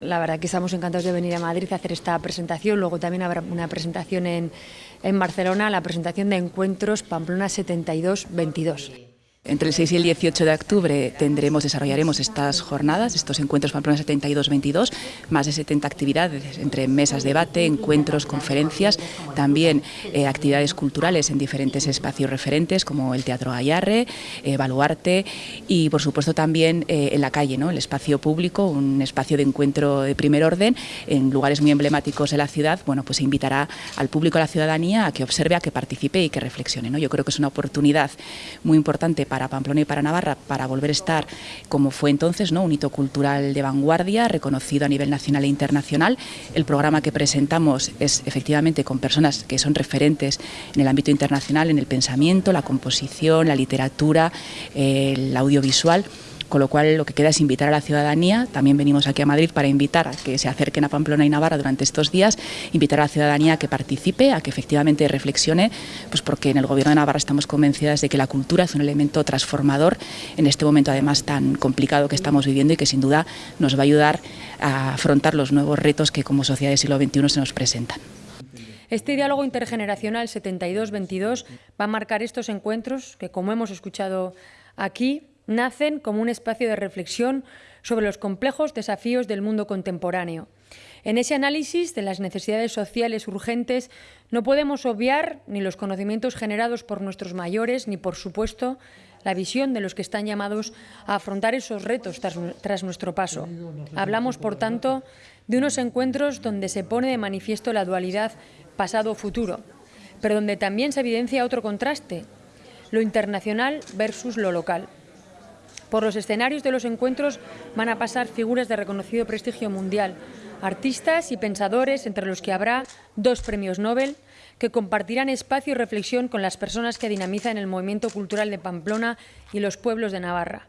La verdad que estamos encantados de venir a Madrid a hacer esta presentación. Luego también habrá una presentación en, en Barcelona, la presentación de Encuentros Pamplona 72-22. Entre el 6 y el 18 de octubre tendremos, desarrollaremos estas jornadas, estos encuentros Pamplona 72-22, más de 70 actividades entre mesas de debate, encuentros, conferencias, también eh, actividades culturales en diferentes espacios referentes como el Teatro Gallarre, eh, Baluarte y por supuesto también eh, en la calle, ¿no? el espacio público, un espacio de encuentro de primer orden en lugares muy emblemáticos de la ciudad, bueno, pues invitará al público, a la ciudadanía a que observe, a que participe y que reflexione. ¿no? Yo creo que es una oportunidad muy importante para Pamplona y para Navarra para volver a estar como fue entonces, ¿no? un hito cultural de vanguardia, reconocido a nivel nacional e internacional. El programa que presentamos es efectivamente con personas que son referentes en el ámbito internacional, en el pensamiento, la composición, la literatura, el audiovisual con lo cual lo que queda es invitar a la ciudadanía, también venimos aquí a Madrid para invitar a que se acerquen a Pamplona y Navarra durante estos días, invitar a la ciudadanía a que participe, a que efectivamente reflexione, pues porque en el Gobierno de Navarra estamos convencidas de que la cultura es un elemento transformador en este momento además tan complicado que estamos viviendo y que sin duda nos va a ayudar a afrontar los nuevos retos que como sociedad del siglo XXI se nos presentan. Este diálogo intergeneracional 72-22 va a marcar estos encuentros que, como hemos escuchado aquí, nacen como un espacio de reflexión sobre los complejos desafíos del mundo contemporáneo. En ese análisis de las necesidades sociales urgentes no podemos obviar ni los conocimientos generados por nuestros mayores, ni, por supuesto, la visión de los que están llamados a afrontar esos retos tras, tras nuestro paso. Hablamos, por tanto, de unos encuentros donde se pone de manifiesto la dualidad pasado-futuro, pero donde también se evidencia otro contraste, lo internacional versus lo local. Por los escenarios de los encuentros van a pasar figuras de reconocido prestigio mundial, artistas y pensadores, entre los que habrá dos premios Nobel, que compartirán espacio y reflexión con las personas que dinamizan el movimiento cultural de Pamplona y los pueblos de Navarra.